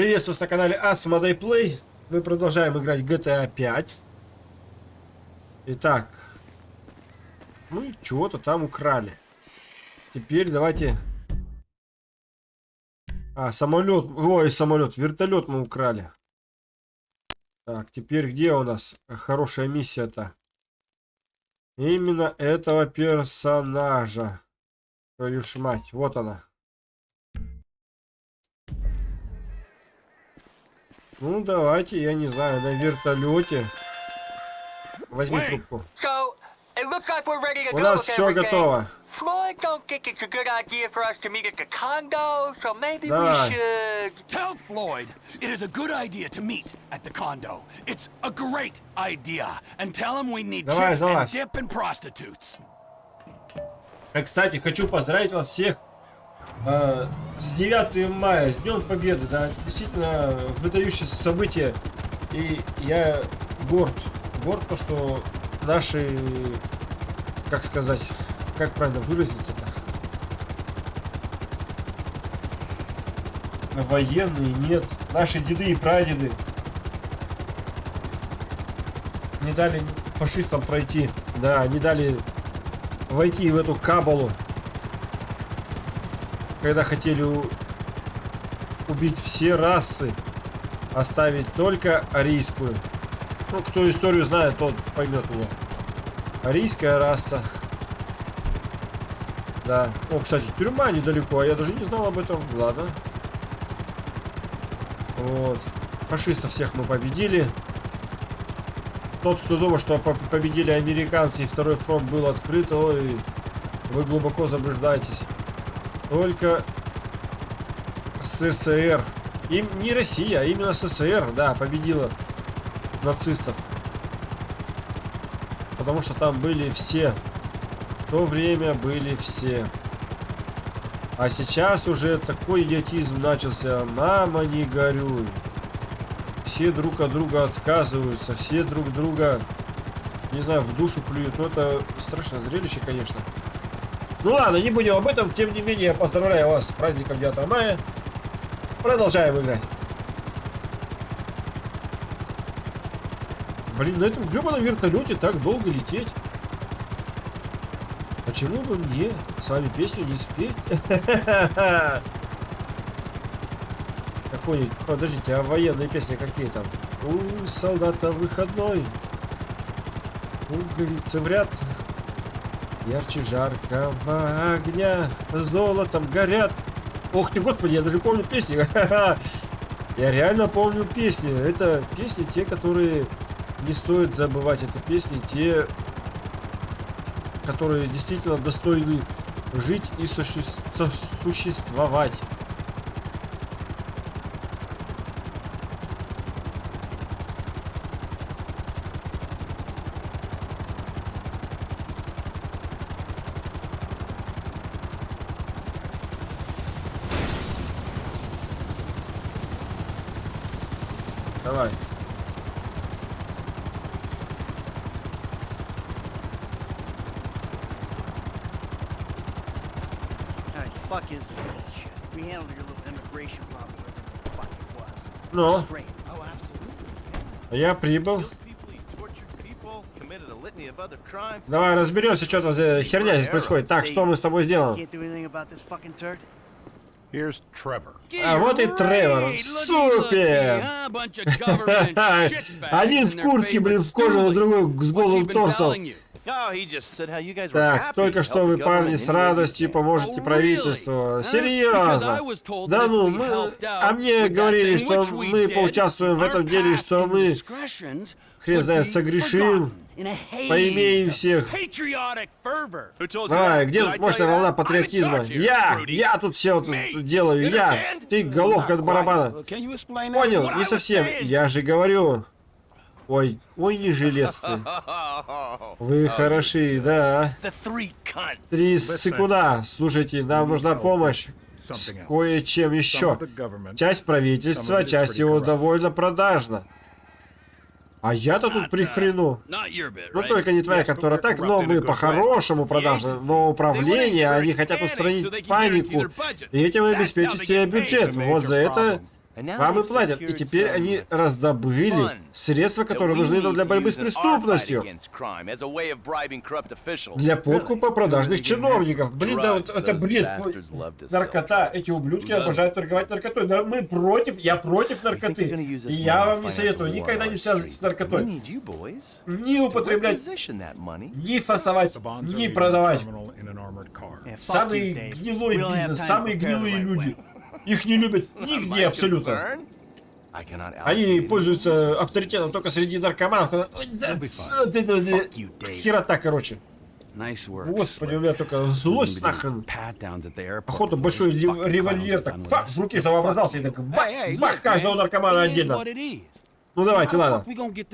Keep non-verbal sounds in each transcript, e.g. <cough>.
Приветствую на канале Asmodee Play. Мы продолжаем играть GTA 5. Итак. Ну, чего-то там украли. Теперь давайте... А, самолет. Ой, самолет. Вертолет мы украли. Так, теперь где у нас хорошая миссия-то? Именно этого персонажа. Твою ж мать. Вот она. Ну, давайте, я не знаю, на вертолете. Возьми трубку. У нас все готово. Floyd don't think it's a good idea for us to meet at the condo, so maybe Давай. we should... Tell Floyd it is a good idea to meet at the condo. It's a great idea. And tell him we need Давай, chips and dip and prostitutes. А, кстати, хочу поздравить вас всех э, с 9 мая, с Днем Победы. Да, действительно выдающееся событие. И я горд. Горд, то, что наши, как сказать, как правильно выразиться-то? Военные, нет. Наши деды и прадеды не дали фашистам пройти. Да, не дали войти в эту кабалу, когда хотели убить все расы, оставить только арийскую. Ну, кто историю знает, тот поймет меня. Арийская раса. Да. О, кстати, тюрьма недалеко, а я даже не знал об этом. Ладно. Вот. Фашистов всех мы победили. Тот, кто думал, что по- победили американцы и второй фронт был открыт, ой, вы глубоко заблуждаетесь. Только СССР, им не Россия, а именно СССР, да, победила нацистов. Потому что там были все. В то время были все. А сейчас уже такой идиотизм начался. Мама, не горюй. Все друг от друга отказываются, все друг друга, не знаю, в душу плюют. Ну, это страшное зрелище, конечно. Ну ладно, не будем об этом. Тем не менее, я поздравляю вас с праздником 9 мая. Продолжаем играть. Блин, на этом гребаном вертолете так долго лететь. Почему бы мне с вами песню не спеть? <laughs> Какой, подождите, а военные песни какие там? У солдата выходной. Пуговицы в ряд. Ярче жаркого огня. Золотом горят. Ох ты, господи, я даже помню песни. <laughs> Я реально помню песни. Это песни те, которые не стоит забывать. Это песни те, которые действительно достойны жить и суще- сосуществовать. Давай. Alright, fuck is this bullshit? We handled your little immigration problem, whatever the fuck it was. Ну, Straight. Oh, absolutely. я прибыл. Killed people, he tortured people, committed a litany of other crimes. Давай разберемся, что там за херня здесь происходит. Так, что мы с тобой сделаем? А вот и Тревор. Супер! <laughs> Один в куртке, блин, в кожаном, другой с голым торсом. Oh, Так, только что вы, парни, с радостью поможете Oh, правительству. Серьезно. Да ну, мы... А мне говорили, что мы поучаствуем в этом деле, что мы, хрен знает, согрешим, поимеем всех. that? где тут мощная волна патриотизма? Я, я тут все тут Me. делаю, я. Ты головка от барабана. Понял, не совсем. Я же говорю. Ой, ой, не жилец ты. <laughs> Вы хороши, да. Три секунда. Слушайте, нам нужна помощь с кое-чем еще. Часть правительства, часть его довольно продажна. А я-то тут при хрену. Not your bit, Ну только не твоя, которая так, но мы по-хорошему продажны. Но управление, они хотят устранить панику. И этим обеспечить себе бюджет. Вот за это Вам и платят, и теперь они раздобыли средства, которые нужны нам для борьбы с преступностью. Для подкупа продажных чиновников. Блин, да вот это бред. Наркота. Эти ублюдки обожают торговать наркотой. Да мы против, я против наркоты. И я вам не советую никогда не связываться с наркотой. Не употреблять, не фасовать, не продавать. Самый гнилой бизнес, самые гнилые люди. Их не любят нигде абсолютно. Они пользуются авторитетом только среди наркоманов. когда-. Херота, короче. Господи, у меня только злость нахрен. before большой револьвер так фак в руке самообразовался и так бах, каждого наркомана отдельно. Ну давайте, ладно.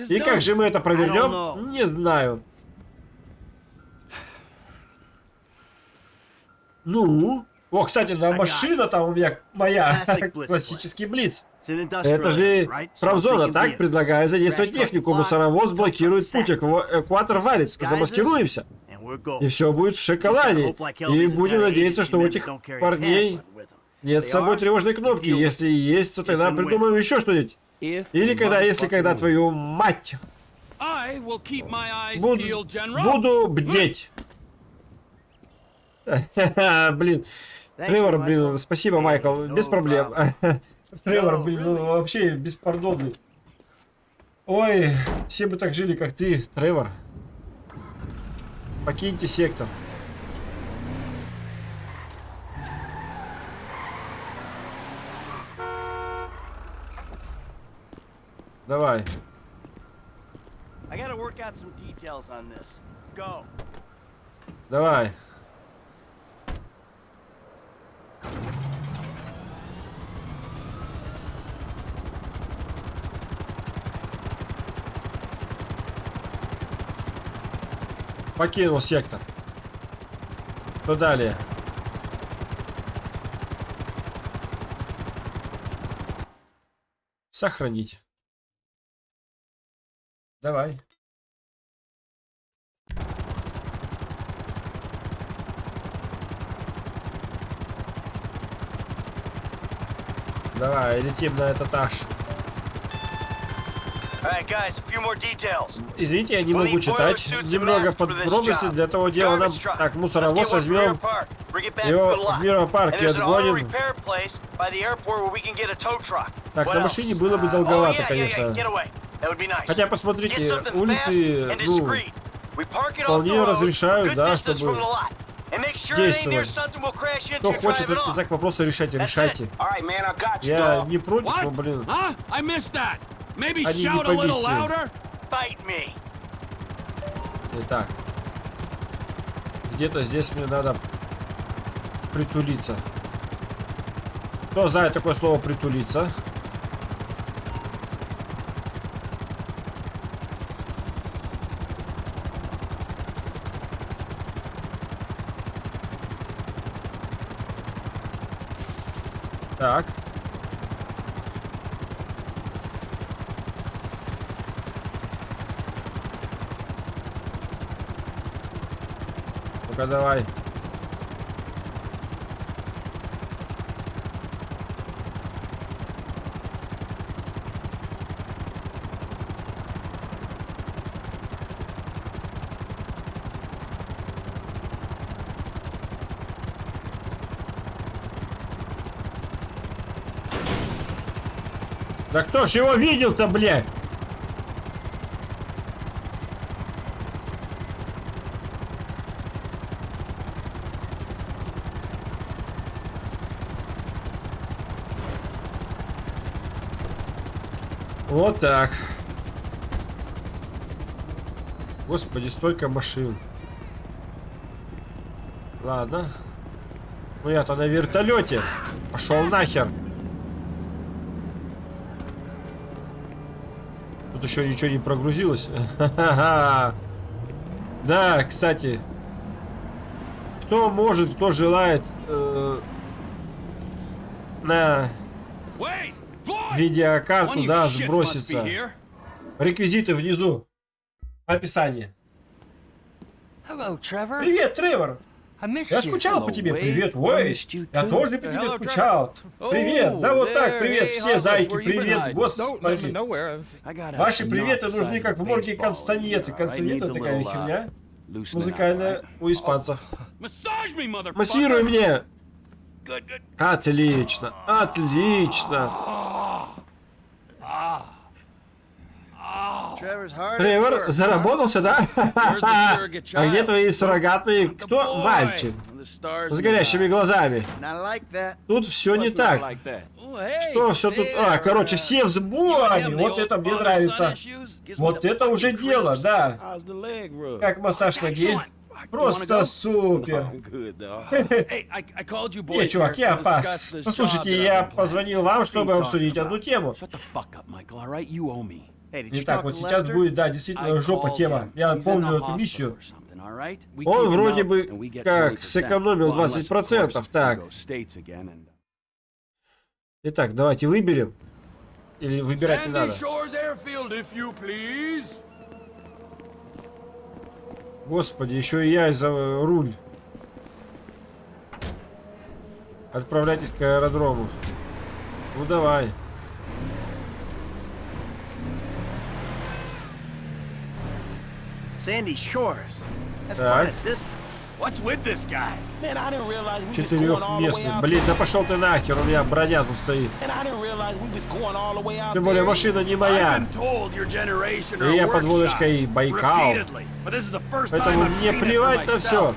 И как же мы это проведем? know. Не знаю. Ну? О, кстати, на машина там у меня моя. Классический Блиц. Это же промзона, так? Предлагаю задействовать технику. Мусоровоз блокирует путь. Экватор валит. Замаскируемся. И все будет в шоколаде. И будем надеяться, что у этих парней нет с собой тревожной кнопки. Если есть, то тогда придумаем еще что-нибудь. Или когда, если когда твою мать буду, буду бдеть. <laughs> Блин. Тревор, блин, спасибо, Майкл, без проблем. <laughs> Тревор, блин, ну, вообще беспардонный. Ой, все бы так жили, как ты, Тревор. Покиньте сектор. Давай. I Покинул сектор. Что далее? Сохранить. Давай. Давай, летим на этот этаж. Извините, я не могу читать немного masks for this подробностей job. для того дела. Нам так мусоровоз возьмем Rear Park. Bring it back его to the lot. в an auto отгоним. repair place by the airport where we can get a tow truck. Так, на машине было бы Uh, долговато, oh, yeah, конечно. Yeah, yeah, get away. That would be nice. Хотя, Get посмотрите, something улицы, fast and ну, discreet. We park it off вполне the road, разрешают, да, distance чтобы from the lot. And make sure it ain't near действовать. something we'll crash into Кто хочет этот знак вопроса, решайте, That's решайте. it. All right, man, I got you, Я не против, но, блин, Они не me. Итак. Где-то здесь мне надо притулиться. Кто знает такое слово притулиться? Так. Ну-ка давай. Да кто ж его видел-то, блядь? Вот так. Господи, столько машин. Ладно. Ну я-то на вертолете. Пошел нахер. Тут еще ничего не прогрузилось. <laughs> Да, кстати. Кто может, кто желает э, на видеокарту, да, сбросится. Реквизиты внизу. Описание. Привет, Тревор. Я скучал по тебе, привет, you я тоже по тебе скучал. Trevor. Привет, да вот Oh, так, привет, все зайки, привет, господи. Ваши приветы нужны как right? Констанета Needs a такая uh, херня, up, музыкальная у испанцев. motherfucker. Массируй мне. Отлично, отлично. Тревор, заработался, да? А где твои суррогатные? Кто? Мальчик. С горящими глазами. Тут все не так. Oh, Что все тут? А, короче, все в сборе. Вот это мне нравится. Вот это уже дело, да. Как массаж ноги. Просто супер. Не, чувак, я to пас. discuss this job Послушайте, я позвонил вам, чтобы обсудить одну тему. Итак, вот сейчас будет, да, действительно жопа тема. Я помню эту миссию. Он вроде бы как 20%. сэкономил Well, unless, of 20%, course, he так. Итак, давайте выберем. Или выбирать не надо. Господи, еще и я за руль. Отправляйтесь к аэродрому. Ну давай. Sandy Shores. That's Так. quite a distance. What's with this guy? Man, I didn't realize we was going all the way out. Блин, да пошел ты нахер, у меня броня тут стоит. And I didn't realize we was going all the way out Тем более машина не I've моя. been told your generation И я are под workshop водочкой Байкал. repeatedly, but this is the first time Поэтому I've мне seen it плевать for на все. myself.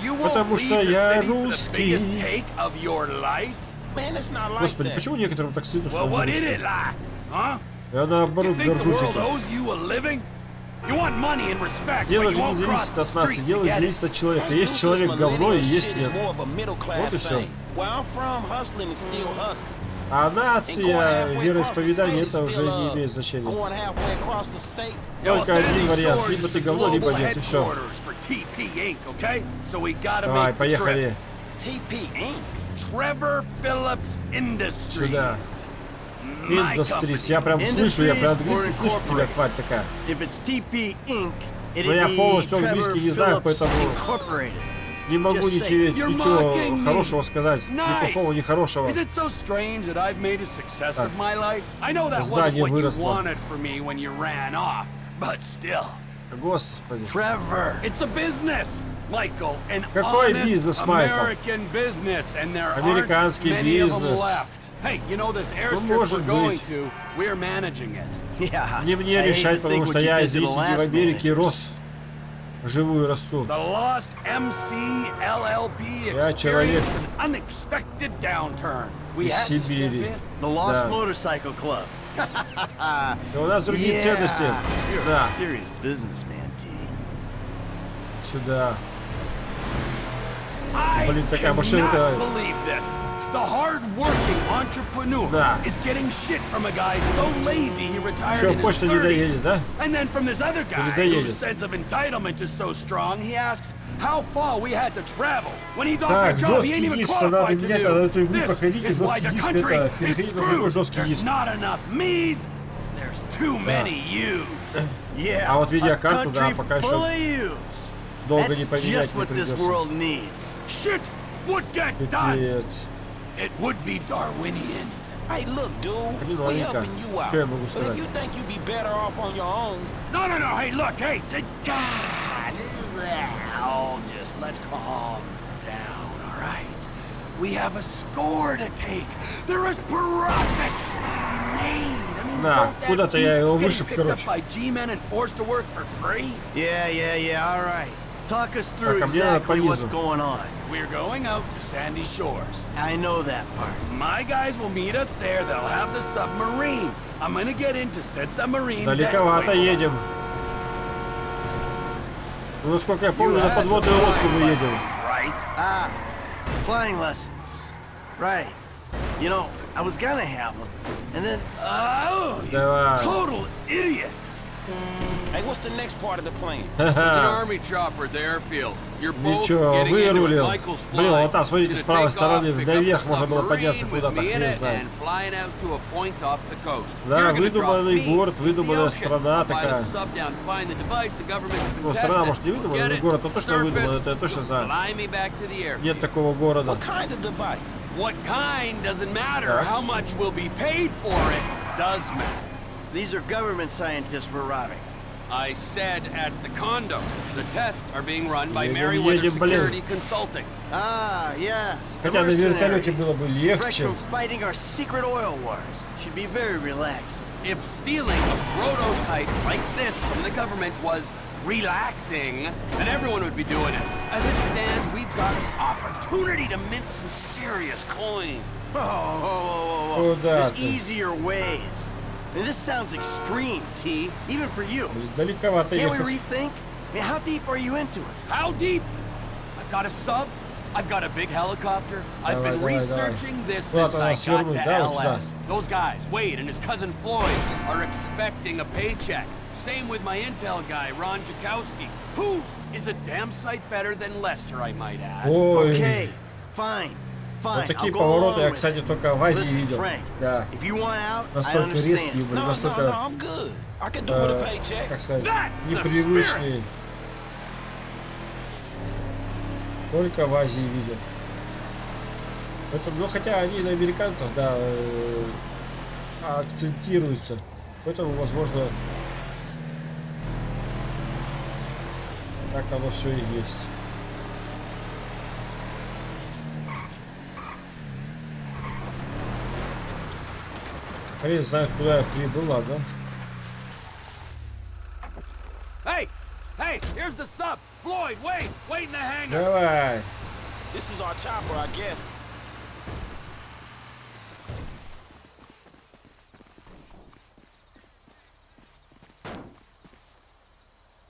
You won't Потому leave что the я city for the русский. biggest take of your life? Man, it's not like Господи, that. почему некоторым так стыдно, что Well? Я наоборот горжусь этим. Owes you a living? You want money and respect, Дело же you не зависит the от нации, street дело зависит от человека. Есть человек говно и есть нет. is more of a middle class Вот и hustling. А нация, вероисповедание, это уже не uh, имеет значения. Только один вариант. Либо ты говно, либо нет, и всё. headquarters for TP Inc., okay? So we gotta Давай, make the trip. поехали TP Inc. Trevor Phillips Industries. сюда. Industries. Я прям слышу, я прям английский слышу тебя, тварь такая. Но я полностью английский не знаю, поэтому не могу ничего, ничего хорошего сказать. Ни плохого, ни хорошего. Так. Здание выросло. Господи. Какой бизнес, Майкл? Американский бизнес. Left. Hey, you know this airstrip может we're going быть. to, we're managing it. Yeah. Не мне I hate to решать, think потому what что you я, did to the извините, в last Америке рос. Живую расту. Я человек experienced an unexpected downturn. We из had to step Сибири. in. The Lost Да. Motorcycle Club. И у нас другие Yeah. ценности. You're Да, a serious businessman, T. сюда. I Блин, такая машинка. cannot believe this. The hard-working entrepreneur Да. is getting shit from a guy so lazy he retired Всё, in his почта не 30s. доедет, да? And then from this other guy доедет. whose sense of entitlement is so strong, he asks how far we had to travel when he's offered a Так, job he жесткий ain't even диск, надо qualified to меня, когда do. эту игру This проходите, is why жесткий the диск, country это is переходите <laughs> на другой screwed. жесткий There's диск. not enough me's. There's too many yous. <laughs> Yeah. А вот a видеокарту, да, country пока еще full of yous. долго That's не поменять just не what this придется. world needs. Shit would get done. Пипец. It would be Darwinian. Hey, look, dude, Один we're маленько. helping you out. Что я могу But if сказать? you think you'd be better off on your own, No, no, no. Hey, look. Hey, th- God. Oh, just let's calm down, all right? We have a score to take. There is profit to be made. I mean, Да, don't that куда-то я beat его getting вышиб, picked up короче. by G-men and forced to work for free? Yeah, yeah, yeah, all right. Talk us through Так, а мне надо exactly what's понизу. going on. We're going out to Sandy Shores. I know that part. My guys will meet us there. They'll have the submarine. I'm gonna get into said submarine. that Далековато way. едем. Ну, насколько я You помню, на had the подводную лодку мы flying едем. lessons, right? Ah, flying lessons. Right. You know, I was gonna have them. And then, Oh, you Давай. total idiot. Hey, what's the next part of the plan? There's an army chopper at the airfield. You're both Ничего, getting into Блин, flying. вот там, смотрите, с правой take стороны наверх the можно было подняться куда-то, the coast. Да, выдуманный me город, выдуманная ocean. страна такая. the sub down, find the device the government's been Ну, страна, testing. может, не выдуманная, но город то точно Surface, выдуман, это я точно знаю. fly me back to the airfield. Нет такого города. What kind of device? What kind doesn't matter. How much will be paid for it does matter. These are government scientists we're robbing. I said at the condo. The tests are being run by Едем, Merryweather едем, блин. Security Consulting. Ah, yes. the Хотя на вертолете mercenaries. было бы Fresh легче. from fighting our secret oil wars. Should be very relaxing. If stealing a prototype like this from the government was relaxing, then everyone would be doing it. As it stands, we've got an opportunity to mint some serious coin. Oh, whoa, whoa, whoa, whoa. Куда There's ты? easier ways. And this sounds extreme, T, even for you. Блин, Далековато Can't we ехать. rethink? I mean, how deep are you into it? How deep? I've got a sub. I've got a big helicopter. I've Давай, been давай, researching this Куда-то since I надо got свернуть, to да, вот сюда? LS. Those guys, Wade and his cousin Floyd, are expecting a paycheck. Same with my intel guy, Ron Jakowski, who is a damn sight better than Lester, I might add. Ой, Okay, fine, fine. Вот такие повороты я, кстати, только в Азии видел. Да, настолько резкие были, настолько, э, как сказать, непривычные. Только в Азии видел. Это, ну, хотя они на американцев, да, э, акцентируются. Поэтому, возможно, так оно все и есть. Хрен знает, куда я прибыл, ладно. Hey, hey, here's the sub. Floyd, Wade, wait in the hangar. Давай. This is our chopper, I guess.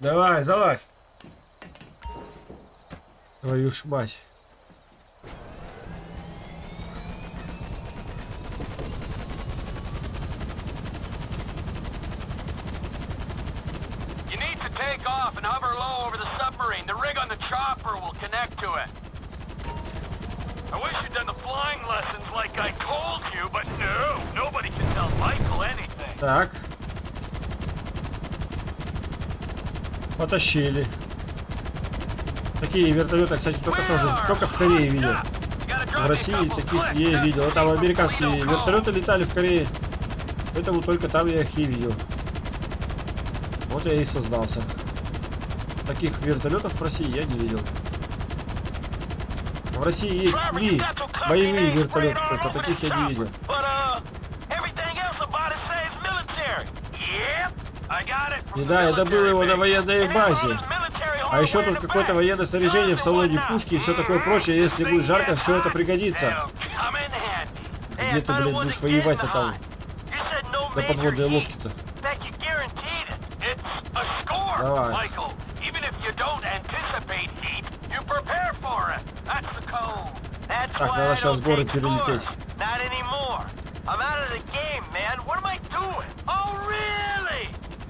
Давай, залазь. Твою ж мать. You need to take off and hover low over the submarine. The rig on the chopper will connect to it. I wish you'd done the flying lessons like I told you, but no, nobody can tell Michael anything. Так. Потащили. Такие вертолеты, кстати, только тоже, только в Корее видел. В России таких я видел. Вот там американские вертолеты летали в Корее. Поэтому только там я их и видел. Вот я и создался. Таких вертолетов в России я не видел. В России есть три боевые вертолеты, только таких я не видел. Uh, И да, я добыл military его на военной базе. А еще тут какое-то военное снаряжение в салоне, пушки и все такое прочее. Если будет жарко, все это пригодится. Где ты, блядь, будешь воевать-то там? На подводной heat. лодке-то. That you guaranteed it. It's a score, Давай. Michael. Even if you don't anticipate heat, you prepare for it. That's the code. That's Так, why надо сейчас горы перелететь. Not anymore. I'm out of the game, man. What am I doing? Oh, really?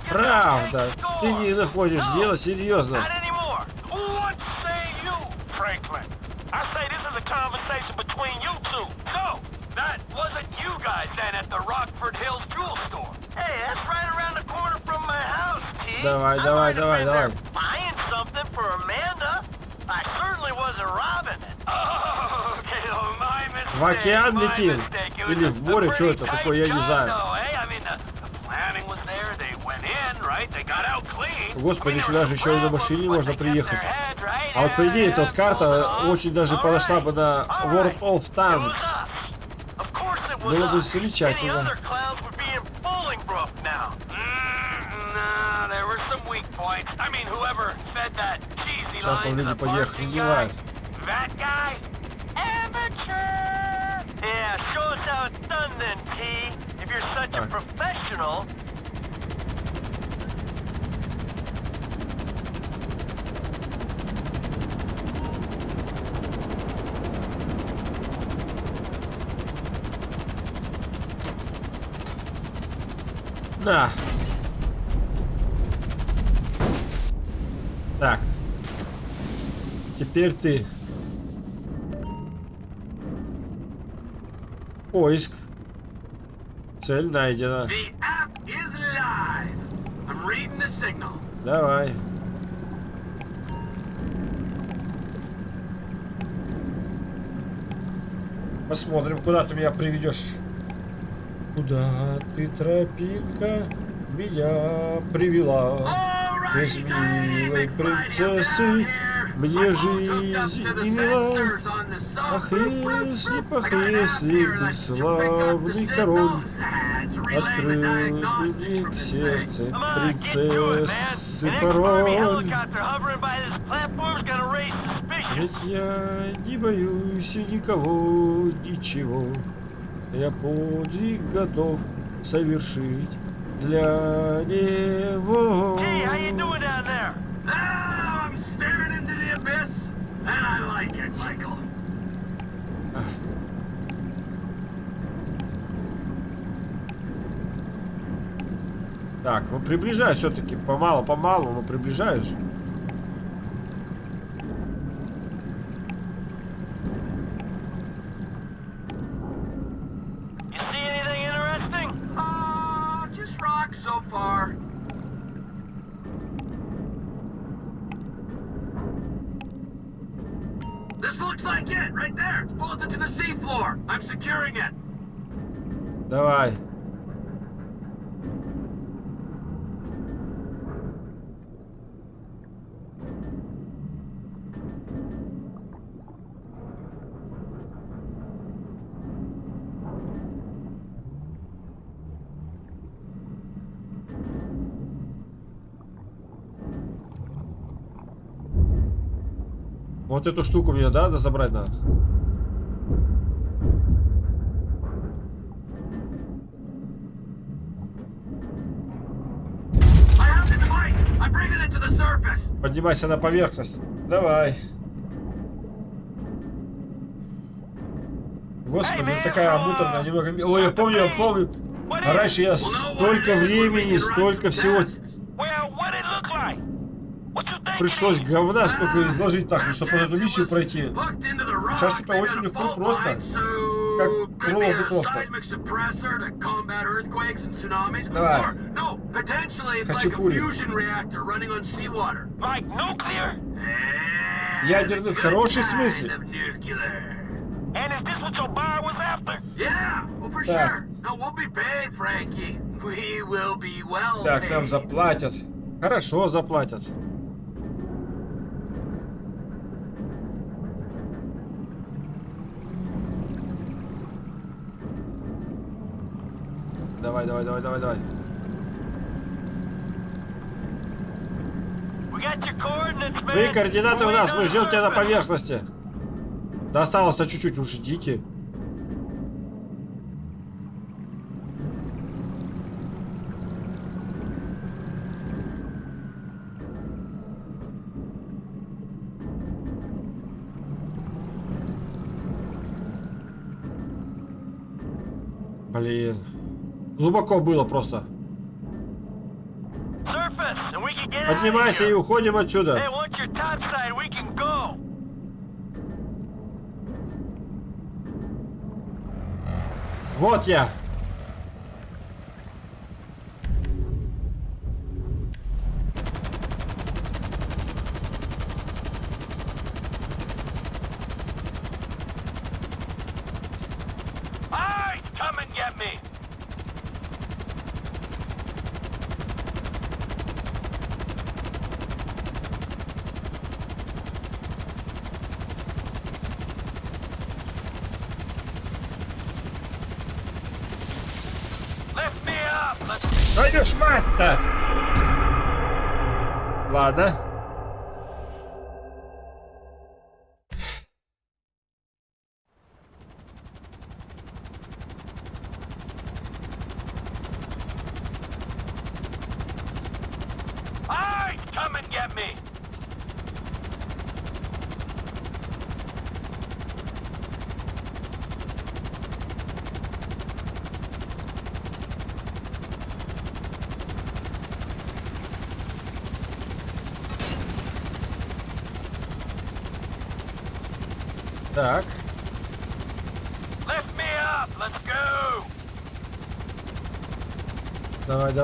Правда, ты не находишь No, дело серьезно. Not anymore. What say you, Franklin? I say this is a conversation between you two. So, that wasn't you guys then at the Rockford Hills jewel store. Hey, that's right around the corner from my house, T. Давай, I давай, might have давай, been давай. there Buying something for Amanda. I certainly wasn't robbing it. Oh, okay, oh, my mistake. В океан летим? Или в море? Что это такое? Я не знаю. eh? Господи, сюда же еще и на машине можно приехать. А вот по идее, эта вот карта очень даже подошла бы на World of Tanks. Было бы замечательно. If you're such a Alright. professional. Да. Так. Теперь ты. Поиск. Цель найдена. Давай. Посмотрим, куда ты меня приведешь. Куда ты, тропинка, меня привела? Без милой принцессы мне жизнь не мила. Ах, если, ах, если бы славный король открыл мне сердце принцессы пароль. Ведь я не боюсь никого, ничего. Я подвиг готов совершить для него. Hey, how you doing down there? Now I'm staring into the abyss, and I like it, Michael. Так, ну приближаюсь все-таки. Помалу-помалу, но приближаюсь. This looks like it, right there. It's bolted to the seafloor. I'm securing it. No way. Вот эту штуку мне, да, да забрать надо? Поднимайся на поверхность. Давай. Господи, ну такая муторная, немного... Ой, я помню, я помню. А раньше я столько времени, столько всего Well, what it look like? What you think? Пришлось говна столько изложить так, чтобы эту миссию пройти. Сейчас что-то очень легко и просто. Как earthquakes and tsunamis. Давай. Хачапури. Ядерный в хорошем смысле. Так. Так, нам заплатят. Хорошо заплатят. Давай, давай, давай, давай. Твои координаты у нас, мы ждем тебя на поверхности. Да осталось-то чуть-чуть, уж ждите. Блин. Глубоко было просто. Поднимайся и уходим отсюда. Вот я. And get me. Lift me up. Let's Твою ж мать-то! Ладно.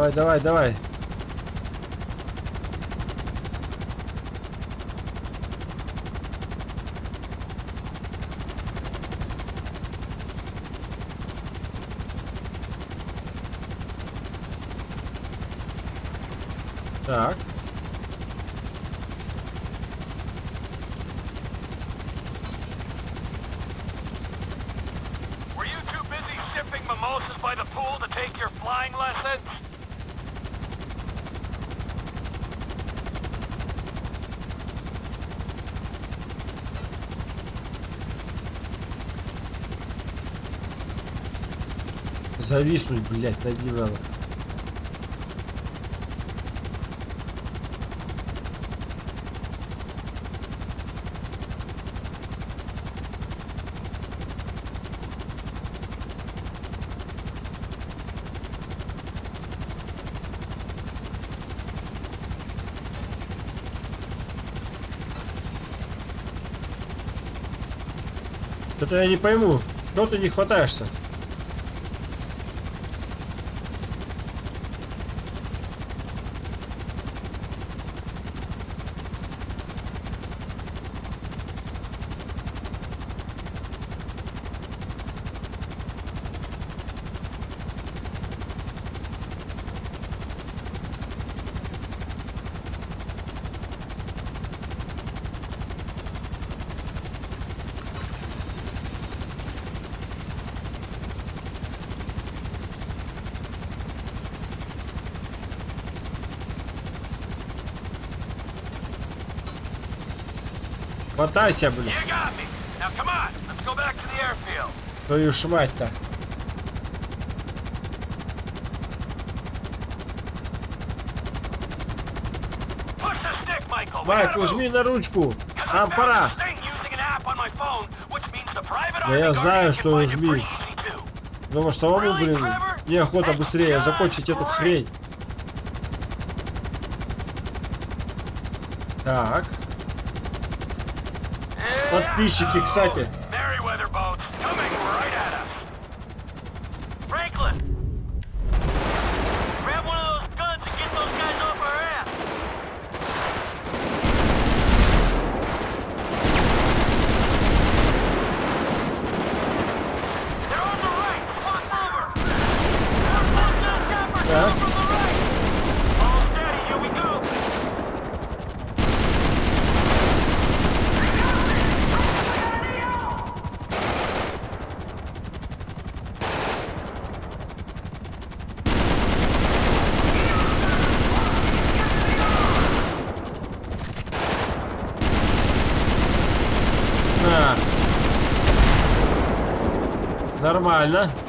Dawaj, dawaj, dawaj. Tak. Were you too busy sipping mimosas by the pool to take your flying lessons? Зависнуть, блядь, над надо. Это я не пойму. Что ты не хватаешься? The airfield. Твою ж мать-то. Push the stick, Michael. We Майкл, gotta жми move. на ручку. Нам пора. Да я знаю, что жми. Потому что самому, блин, неохота быстрее закончить эту хрень. Так. Подписчики, кстати. Merryweather boats coming right at us. Franklin! Grab one of those guns and get those guys off our ass. They're on the right. Swap over. More boats on chopper Yeah. coming from the right. All steady. Here we go. На. Нормально. Here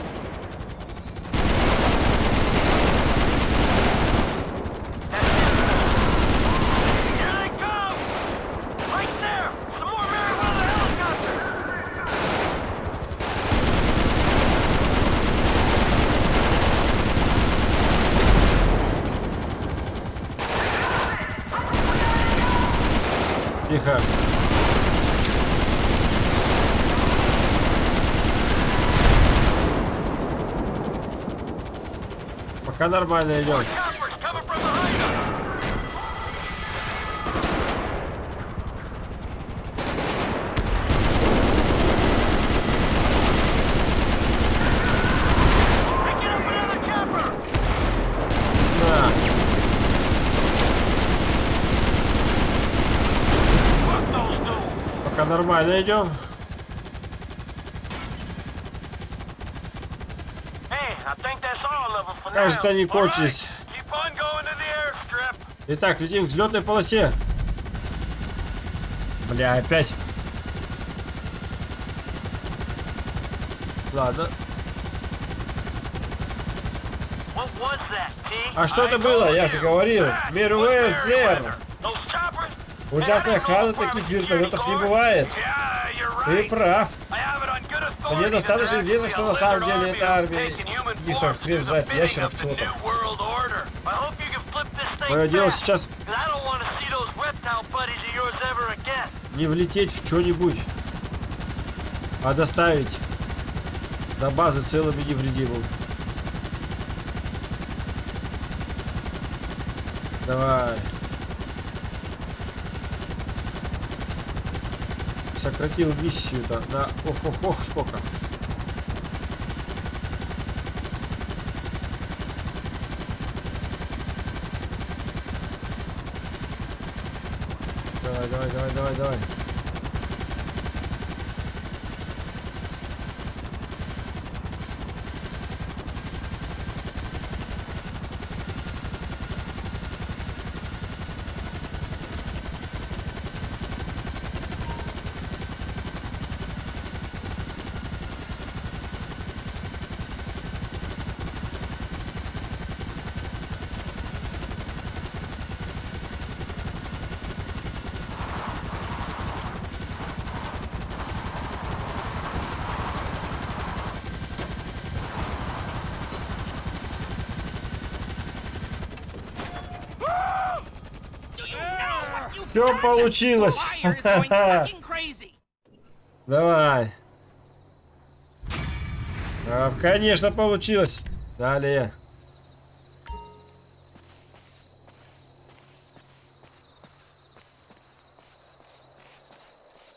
two! Пока нормально идем. Hey, I think that's all of them for Кажется, они кончились. Итак, летим к взлетной полосе. Бля, опять. Ладно. А что это было? Я же говорил. Those choppers? У частной охраны таких вертолетов не бывает. Ты прав. Мне достаточно известно, что на самом деле это армия каких-то bidding ящеров, чего-то. Мое дело сейчас не влететь в что-нибудь. А доставить до базы целым и невредимым. Давай. Сократил миссию-то на ох-ох-ох сколько. Давай, давай, давай, давай, давай. Все получилось. <laughs> Давай. А, конечно, получилось. Далее.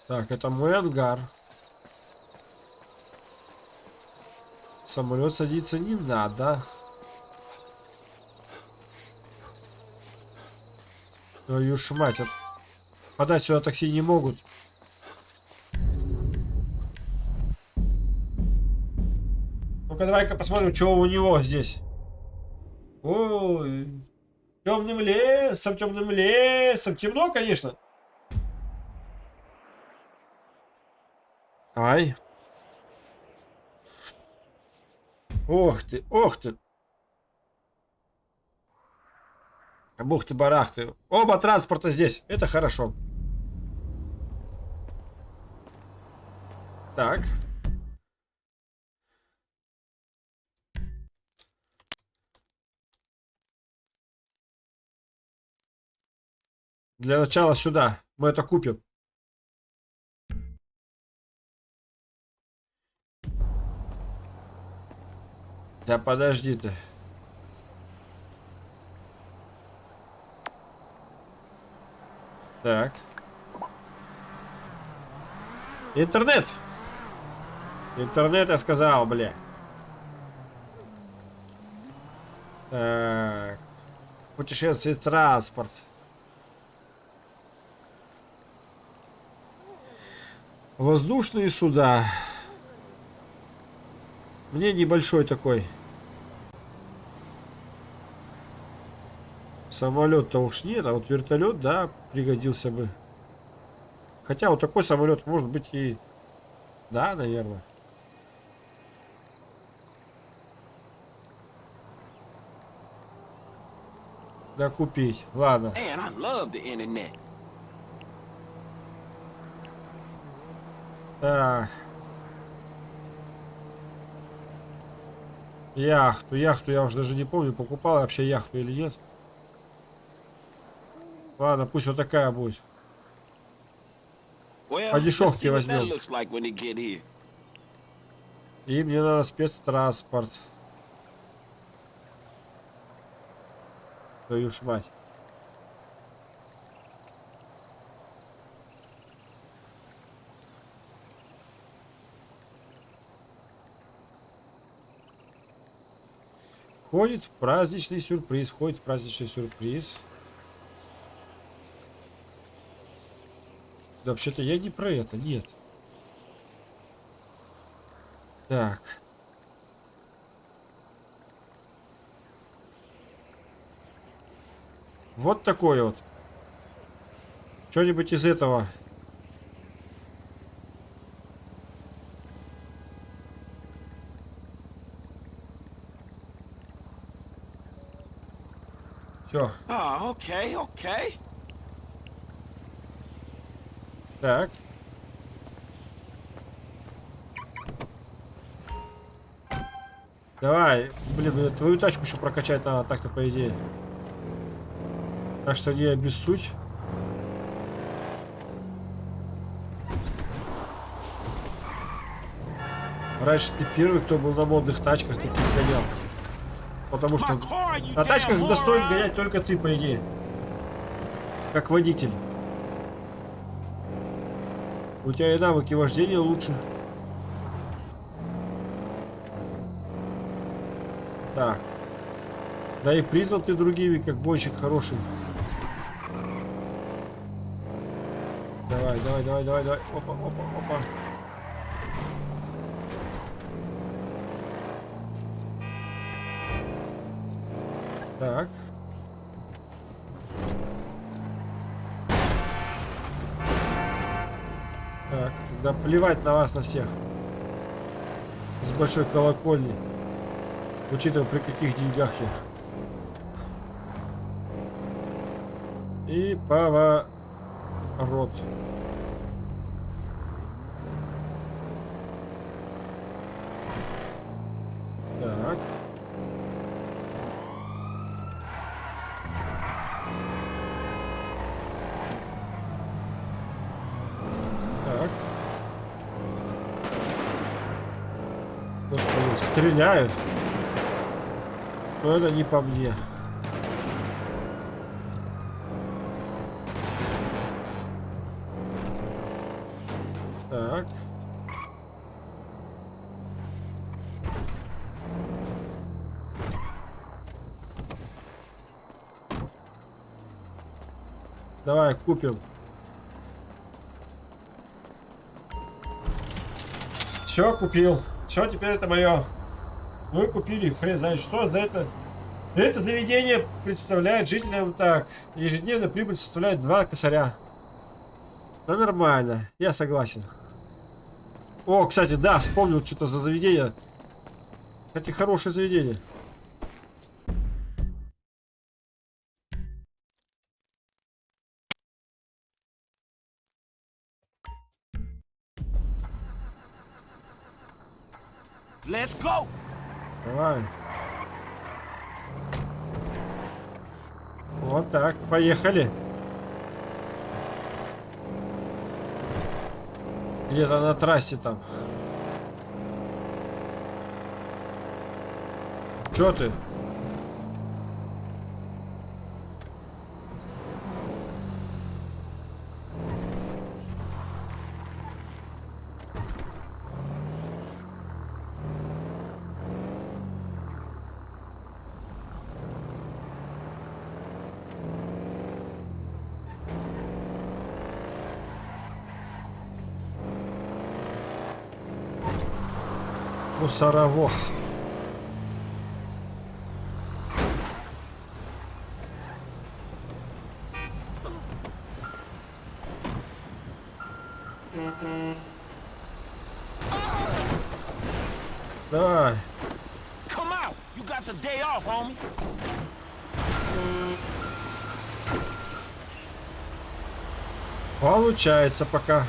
Так, это мой ангар. Самолет садиться не надо. Твою ж мать, от- подать сюда такси не могут. Ну-ка, давай-ка посмотрим, что у него здесь. Ой, темным лесом, темным лесом. Темно, конечно. Ай. Ох ты, ох ты. Бух ты, барах ты. Оба транспорта здесь. Это хорошо. Так. Для начала сюда. Мы это купим. Да подожди ты. Так. Интернет. Интернет, я сказал, бля. Так. Путешествие, транспорт. Воздушные суда. Мне небольшой такой. Самолет-то уж нет, а вот вертолет, да, пригодился бы. Хотя вот такой самолет может быть и... Да, наверное. Да купить. Ладно. Так. Яхту, яхту я уже даже не помню, покупал вообще яхту или нет. Ладно, пусть вот такая будет. По дешевке возьмем. И мне надо спецтранспорт. Твою ж мать. Ходит в праздничный сюрприз. Ходит праздничный сюрприз. Да вообще-то я не про это, нет. Так. Вот такой вот. Что-нибудь из этого. Все. Oh, okay, okay. Так. Давай, блин, твою тачку еще прокачать надо, так-то по идее. Так что не обессудь. Раньше ты первый, кто был на модных тачках, таких гонял. Потому что на тачках достоин гонять только ты, по идее. Как водитель. У тебя и навыки вождения лучше. Так. Да и признан ты другими, как бойщик хороший. Давай, давай, давай, давай. Опа, опа, опа. Так. Так, да плевать на вас на всех. С большой колокольни. Учитывая, при каких деньгах я. И поворот. Так. Так. Господи, стреляют. Но это не по мне. Так. Давай купим. Все купил. Все, теперь это мое. Мы купили хрен знает что. За это, это заведение представляет жителям так. Ежедневная прибыль составляет 2 косаря. Да нормально. Я согласен. О, кстати, да, вспомнил что-то за заведение. Кстати, хорошее заведение. Let's go. Давай. Вот так, поехали. Где-то на трассе там. Чё ты? Мусоровоз. Давай. Come out. You got the day off, homie. Получается пока.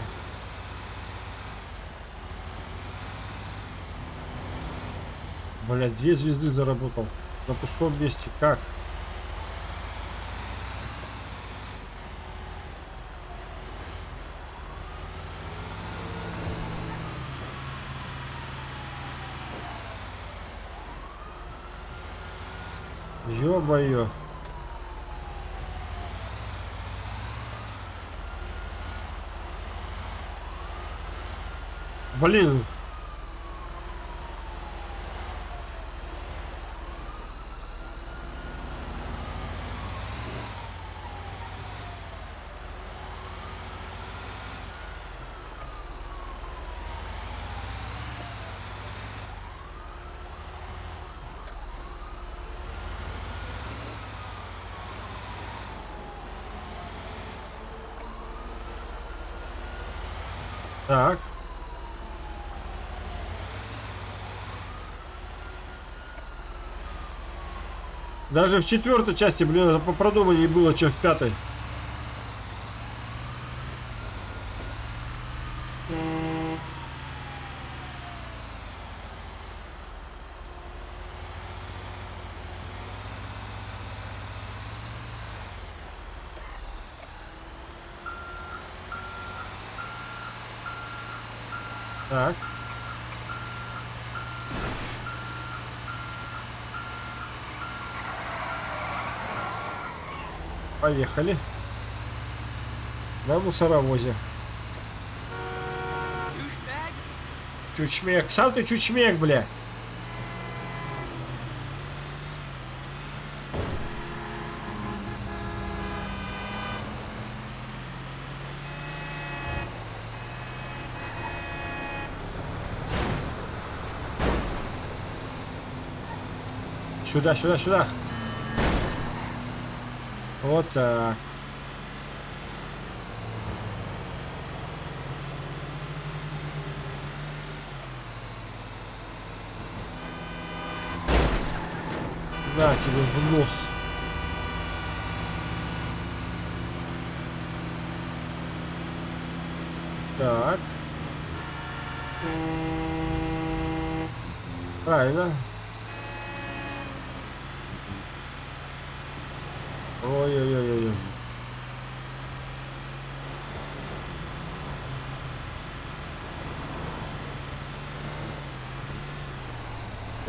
Блять, две звезды заработал. На пустом месте. Как? Ё-моё. Блин. Так. Даже в четвертой части, блин, это по продуманнее было, чем в пятой. Так. Поехали. На мусоровозе. Чучмек. Сам ты чучмек, бля. Сюда, сюда, сюда. Вот так. На тебе в нос. Так. Правильно.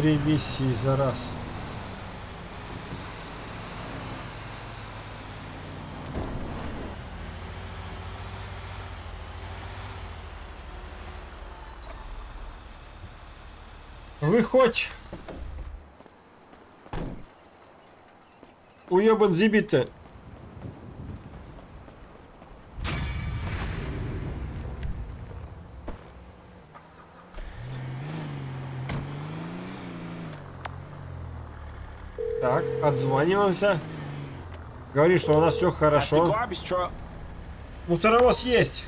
Три миссии за раз. Выходь! Уебан зибит-то. Так, отзваниваемся. Говори, что у нас все хорошо. Мусоровоз есть.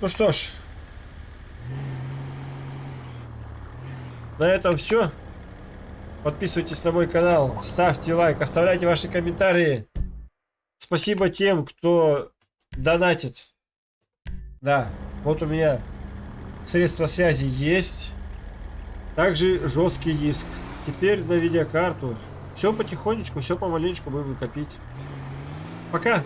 Ну что ж. На этом все. Подписывайтесь на мой канал, ставьте лайк, оставляйте ваши комментарии. Спасибо тем, кто донатит. Да, вот у меня средства связи есть. Также жесткий диск. Теперь на видеокарту. Все потихонечку, все помаленечку будем копить. Пока!